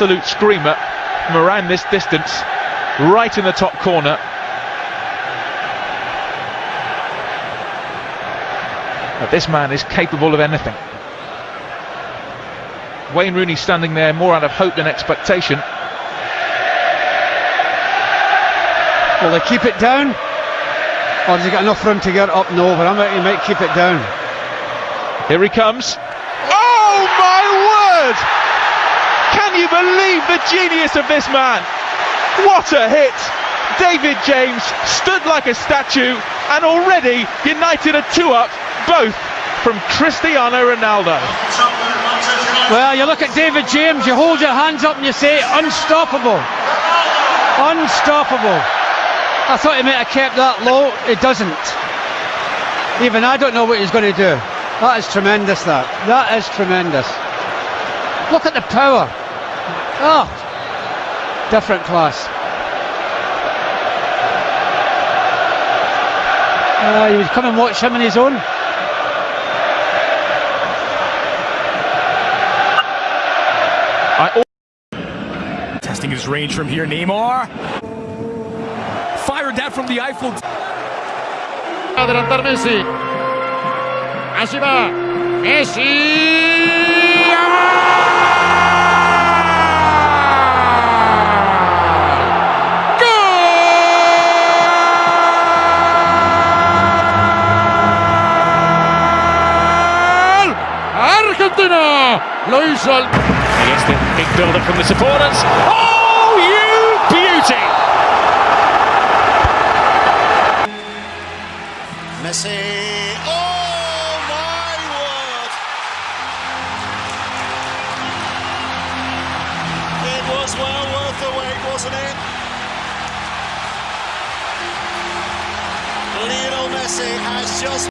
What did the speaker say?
absolute screamer from around this distance, right in the top corner. But this man is capable of anything. Wayne Rooney standing there more out of hope than expectation. Will they keep it down? Or does he get enough room to get up? and over? I think he might keep it down. Here he comes. Oh my word! Can you believe the genius of this man? What a hit! David James stood like a statue, and already United are two up, both from Cristiano Ronaldo. Well, you look at David James, you hold your hands up and you say, unstoppable. Unstoppable. I thought he might have kept that low. It doesn't. Even I don't know what he's going to do. That is tremendous, that. That is tremendous. Look at the power. Oh, different class. Uh, you would come and watch him in his own. I Testing his range from here, Neymar. Fired that from the Eiffel. Adelantar Messi. Allí va. Messi. Argentina lo hizo al Against the big build-up from the supporters. Oh, you beauty! Messi. Oh my word! It was well worth the wait, wasn't it? Lionel Messi has just